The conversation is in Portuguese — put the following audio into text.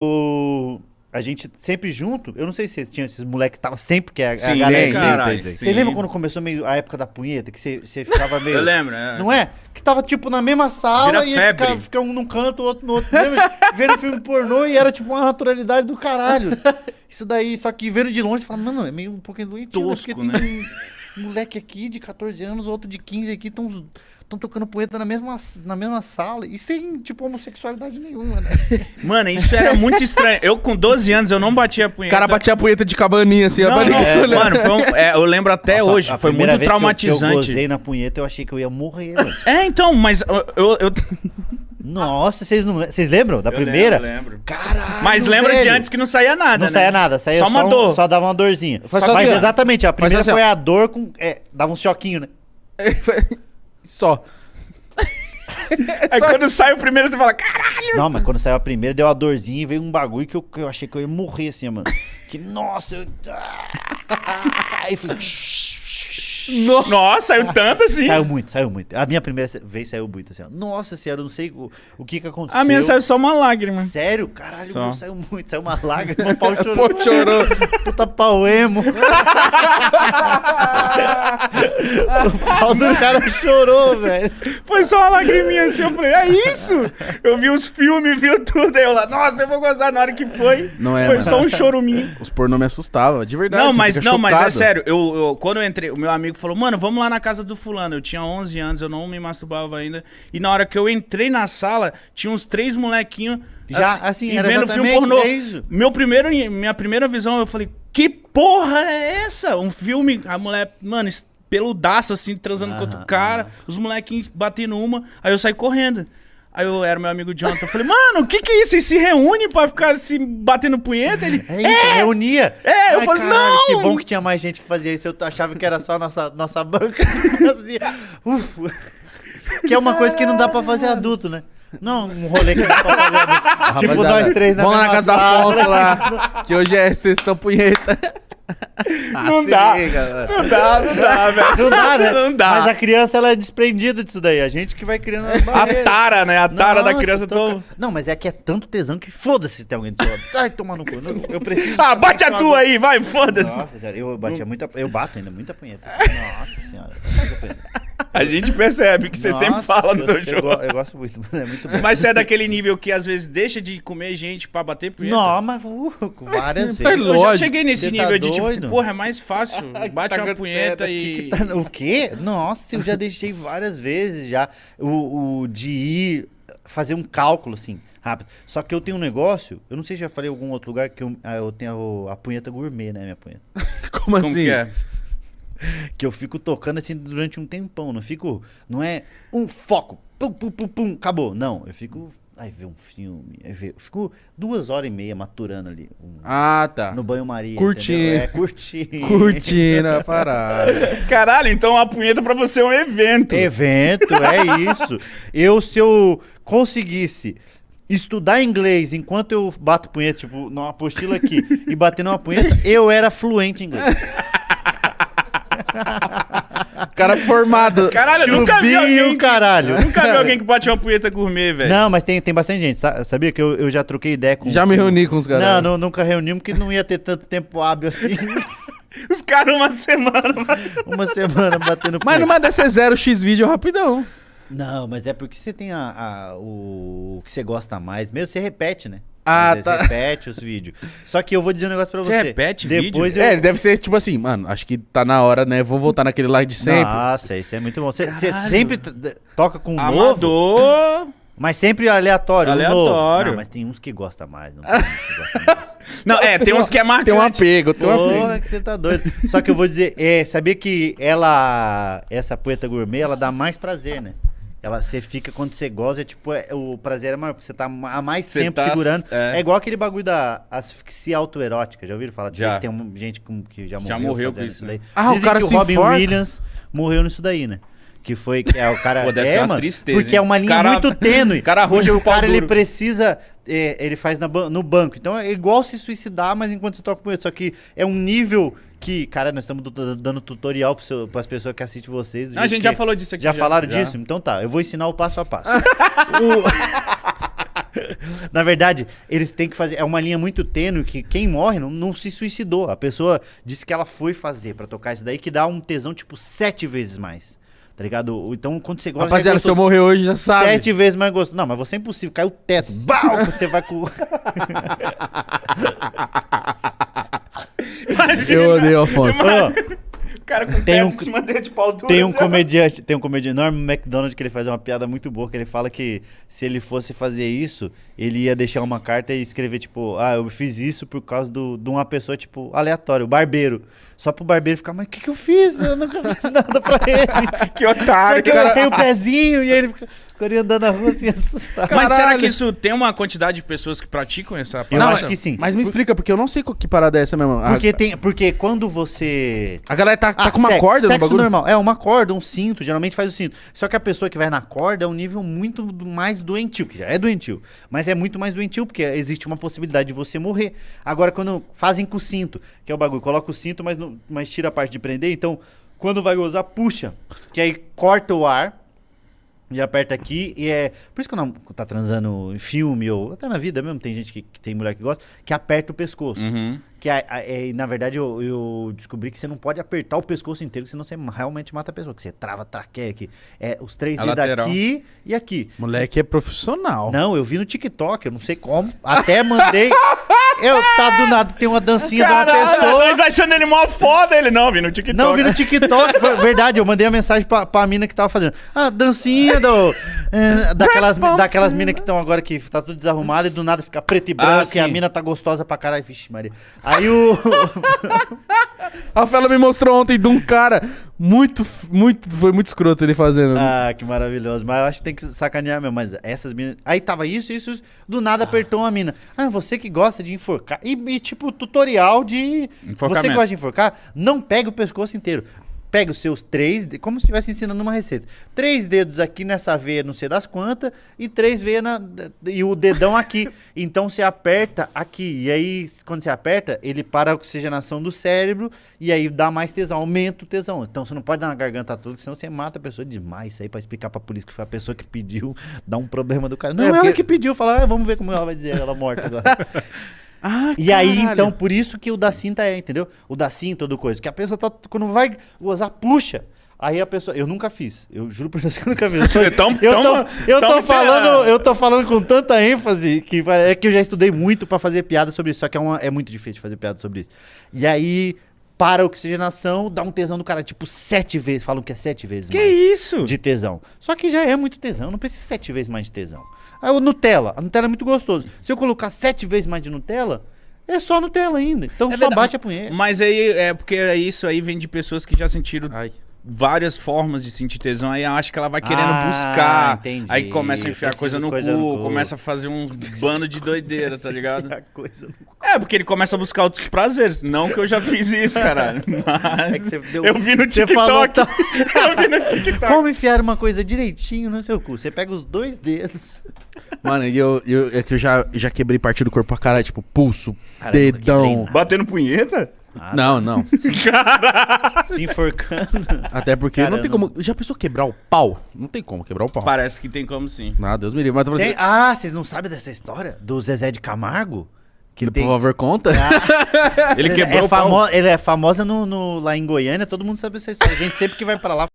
o- a gente sempre junto, eu não sei se tinha esses moleques que tava sempre, que é a, a Sim, galera. tem, caralho, tem, tem. Você sim. lembra quando começou meio a época da punheta, que você, você ficava meio. Eu lembro, é. Não é? Que tava, tipo, na mesma sala Vira e ficava, um num canto, o outro no outro. Lembra? vendo filme pornô e era, tipo, uma naturalidade do caralho. Isso daí, só que vendo de longe, você fala, mano, é meio um pouquinho doentio, né? Tosco, Porque né? tem um moleque aqui de 14 anos, outro de 15 aqui, estão tocando punheta na mesma, na mesma sala e sem, tipo, homossexualidade nenhuma, né? Mano, isso era muito estranho. Eu, com 12 anos, eu não batia O punheta. cara batia a punheta de cabaninha assim, Não, É, mano, foi um- é, eu lembro até Nossa, hoje. Foi muito vez que eu- Que eu, traumatizante. gozei na punheta, eu achei que eu ia morrer, mano. É, então, mas eu. eu- eu- Nossa, vocês não vocês lembram da Eu primeira? lembro, lembro. Caralho, Mas lembra de velho. antes que não saía nada, Não né? saía nada, saía Só só, uma um- dor. só dava uma dorzinha. Só Mas assim, exatamente, a primeira assim, foi a dor com. É, dava um choquinho, né? Só. Aí quando sai o primeiro, você fala, caralho! Não, mas quando saiu a primeira, deu uma dorzinha e veio um bagulho que eu, que eu achei que eu ia morrer assim, mano. Que nossa, eu. Ah, Aí foi. Nossa, saiu tanto assim. Saiu muito, saiu muito. A minha primeira vez saiu muito assim, ó. Nossa senhora, eu não sei o, o que que aconteceu. A minha saiu só uma lágrima. Sério? Caralho, meu saiu muito. Saiu uma lágrima, o pau chorou. Pô, chorou. Puta pau emo. o pau do cara chorou, velho. Foi só uma lagriminha assim. Eu falei, é isso? Eu vi os filmes, viu tudo. Aí eu lá, nossa, eu vou gozar na hora que foi. Não é, Foi mano. só um choruminho. Os pornô me assustavam, de verdade. Não, você mas não, mas é sério. Eu, eu- quando eu entrei, o meu amigo falou, mano, vamos lá na casa do fulano. Eu tinha 11 anos, eu não me masturbava ainda. E na hora que eu entrei na sala, tinha uns três molequinhos Já, assim, e era vendo filme pornô. isso. Meu primeiro, minha primeira visão, eu falei, que porra é essa? Um filme, a mulher, mano, peludaço assim, transando com outro cara, os molequinhos batendo uma, aí eu saí correndo. Aí eu era meu amigo Jonathan, eu falei, mano, o que que é isso? Vocês se reúnem pra ficar se batendo punheta? Ele, É isso, reunia. É, eu falei, não! Que bom que tinha mais gente que fazia isso. Eu achava que era só a nossa, nossa banca que fazia. Uf. Que é uma coisa que não dá pra fazer adulto, né? Não, um rolê que não dá pra fazer adulto. tipo, nós três na Vamos lá na casa da sala. Afonso lá, que hoje é sessão punheta. Ah, Não se dá. mano. não dá, não dá, velho. Não dá, né? Não dá. Mas a criança, ela é desprendida disso daí. A gente que vai criando A tara, né? A tara da Nossa, criança tô- tão... Não, mas é que é tanto tesão que foda-se se tem alguém do seu lado. Ai, toma no cu. Eu- preciso. Ah, bate a tua aí, vai, foda-se. Nossa senhora, eu batia muita. Eu bato ainda muita punheta. Nossa senhora. A gente percebe que você sempre Nossa, fala no seu eu, show. go- eu gosto muito. É muito bom. Mas você é daquele nível que às vezes deixa de comer gente pra bater punheta? Não, mas uh, várias Mas vezes. Eu já cheguei nesse Você tá nível de tipo, doido? porra, é mais fácil. Bate tá uma punheta e. O quê? Nossa, eu já deixei várias vezes já o, o de ir fazer um cálculo assim, rápido. Só que eu tenho um negócio, eu não sei se já falei em algum outro lugar que eu, ah, eu tenho a punheta gourmet, né, minha punheta. Como assim? Como que é? Que eu fico tocando assim durante um tempão, não fico, não é um foco, pum, pum, pum, pum, acabou. Não, eu fico, aí ver um filme, aí ver, eu fico duas horas e meia maturando ali, um- Ah, tá. no banho-maria. Curtindo. É, curtindo. Curtindo a parada. Caralho, então a punheta pra você é um evento. Evento, é isso. Eu, se eu conseguisse estudar inglês enquanto eu bato punheta, tipo, numa apostila aqui, e bater numa punheta, eu era fluente em inglês. Cara formado. Caralho, eu nunca vi Chubinho, alguém. Que, caralho. eu nunca vi alguém que bate uma punheta gourmet, velho. Não, mas tem, tem bastante gente. sa- Sabia que eu, eu já troquei ideia com. Já me reuni com os caras. Não, não, nunca reunimos, porque não ia ter tanto tempo hábil assim. Os caras uma semana. Uma semana batendo Mas punheta. numa dessa é zero X vídeo rapidão. Não, mas é porque você tem a, a- o, o que você gosta mais. Mesmo você repete, né? Ah, Às tá. repete os vídeos. Só que eu vou dizer um negócio pra Você você. repete Depois vídeo? eu... É, ele deve ser tipo assim, mano, acho que tá na hora, né? Vou voltar naquele lá de sempre. Nossa, isso é muito bom. Você sempre toca com um novo, Amador. mas sempre aleatório. novo. Aleatório. Não, mas tem uns que gostam mais. Não gostam mais. Não, é, tem uns que é marcante. Tem um apego, tem um Porra, apego. que você tá doido. Só que eu vou dizer, é, sabia que ela, essa poeta gourmet, ela dá mais prazer, né? Ela, você fica, quando você goza, é tipo, é, o prazer é maior, porque você tá há mais Você tempo tá- segurando. é. É. igual aquele bagulho da asfixia autoerótica, já ouviram falar? Já. Tem um- gente com- que já morreu, Já morreu com isso, né? daí. Ah, o Dizem cara que se o Robin enforca? Williams morreu nisso daí, né? Que foi, que é o cara... Pô, deve é, ser uma mano, tristeza, Porque hein? é uma linha Cara- muito tênue. cara roxo o cara, ele precisa... é, ele faz na no banco. Então é igual se suicidar, mas enquanto você toca com ele. Só que é um nível que... Cara, nós estamos dando tutorial para as pessoas que assistem vocês. do A gente já falou disso aqui. Já, falaram já. disso? Então tá, eu vou ensinar o passo a passo. O- Na verdade, eles têm que fazer. É uma linha muito tênue que quem morre não, não se suicidou. A pessoa disse que ela foi fazer pra tocar isso daí, que dá um tesão, tipo, sete vezes mais. Tá ligado? Então, quando você gosta. já é Rapaziada, se eu morrer hoje, já sabe. Sete vezes mais gostoso. Não, mas você é impossível. Cai o teto. Bau! Você vai com. Eu odeio o Afonso. Ó, o cara com Tem um- em cima dele de pau duro. Tem um assim, comediante, tem um comediante, Norm MacDonald, que ele faz uma piada muito boa, que ele fala que se ele fosse fazer isso, ele ia deixar uma carta e escrever, tipo, ah, eu fiz isso por causa do, de uma pessoa, tipo, aleatória, o barbeiro. Só pro barbeiro ficar, mas o que, que eu fiz? Eu nunca fiz nada pra ele. Que otário. Porque eu arranquei o pezinho e ele fica, andando na rua assim, assustado. Mas será Caralho. que isso tem uma quantidade de pessoas que praticam essa Eu parada? acho que sim. Mas me explica, porque eu não sei que parada é essa mesmo. A- Porque, tem, porque quando você A, galera tá, tá com uma sexo- corda no sexo bagulho? normal. É, uma corda, um cinto, geralmente faz o cinto. Só que a pessoa que vai na corda é um nível muito mais doentio, que já é doentio. Mas é muito mais doentio, porque existe uma possibilidade de você morrer. Agora, quando fazem com o cinto, que é o bagulho, coloca o cinto, mas, não- mas tira a parte de prender, então, quando vai gozar, puxa. Que aí corta o ar. E aperta aqui, e é. Por isso que quando tá transando em filme, ou até na vida mesmo, tem gente que, que tem mulher que gosta, que aperta o pescoço. Uhum. Que a- a- é, na verdade eu, eu descobri que você não pode apertar o pescoço inteiro, senão você realmente mata a pessoa. Que você trava a traqueia aqui. É os três A dedos lateral. aqui e aqui. Moleque é profissional. Não, eu vi no TikTok, eu não sei como. Até mandei. eu tá do nada, tem uma dancinha de uma Caralho, pessoa. nós achando ele mó foda, ele não, vi no TikTok. Não, vi no TikTok, foi verdade, eu mandei a mensagem pra, pra mina que tava fazendo. Ah, dancinha do. é, daquelas daquelas minas que estão agora que tá tudo desarrumado e do nada fica preto e branco e a mina tá gostosa pra caralho. Vixe, Maria. Aí o. A Fela me mostrou ontem de um cara muito, muito, foi muito escroto ele fazendo. Ah, que maravilhoso. Mas eu acho que tem que sacanear mesmo. Mas essas minas. Aí tava isso, isso, isso. Do nada apertou uma mina. Ah, você que gosta de enforcar. E, e, tipo, tutorial de. Você gosta de enforcar? Não pega o pescoço inteiro. Pega os seus três, como se estivesse ensinando uma receita. Três dedos aqui nessa veia, não sei das quantas, e três veias na, e o dedão aqui. Então você aperta aqui. E aí, quando você aperta, ele para a oxigenação do cérebro e aí dá mais tesão, aumenta o tesão. Então você não pode dar na garganta toda, senão você mata a pessoa demais. Isso aí pra explicar pra polícia que foi a pessoa que pediu, dá um problema do cara. Não, É, ela porque- que pediu, fala, ah, vamos ver como ela vai dizer, ela morta agora. Ah, E aí, caralho. então, por isso que o da cinta é, entendeu? O da cinta, ou do coisa. Que a pessoa tá, quando vai gozar, puxa. Aí a pessoa. Eu nunca fiz. Eu juro pra Deus que eu nunca fiz. Eu tô, Tão- eu tô, tão- eu tô tão falando, eu tô falando com tanta ênfase que é que eu já estudei muito pra fazer piada sobre isso. Só que é, uma, é muito difícil fazer piada sobre isso. E aí, para a oxigenação, dá um tesão do cara, tipo, sete vezes. Falam que é sete vezes Que mais isso? de tesão. Só que já é muito tesão, não precisa sete vezes mais de tesão. Aí o Nutella, a Nutella é muito gostoso. Se eu colocar sete vezes mais de Nutella, é só Nutella ainda. Então É só verdade. bate a punheta. Mas aí é porque isso aí vem de pessoas que já sentiram Ai. Várias formas de sentir tesão. Aí acho que ela vai querendo Ah, buscar. entendi. Aí começa a enfiar coisa no, coisa cu, no cu. começa a fazer um bando de doideira, tá ligado? É, porque ele começa a buscar outros prazeres. Não que eu já fiz isso, caralho. Mas É que você deu- eu vi no você falou TikTok. eu vi no TikTok. Como enfiar uma coisa direitinho no seu cu? Você pega os dois dedos. Mano, eu, eu, é que eu já, já quebrei parte do corpo pra caralho, tipo, pulso, Cara, eu nunca dedão. Batendo punheta? Não, não. Se enforcando. Até porque Cara, não tem como. Já pensou quebrar o pau? Não tem como quebrar o pau. Parece que tem como sim. Ah, Deus me livre. Mas Tem- ah, vocês não sabem dessa história? Do Zezé de Camargo? Que assim, tem... por favor, conta. Ele quebrou é o pau. famo... Ele é famosa no, no- lá em Goiânia, todo mundo sabe essa história. A gente sempre que vai pra lá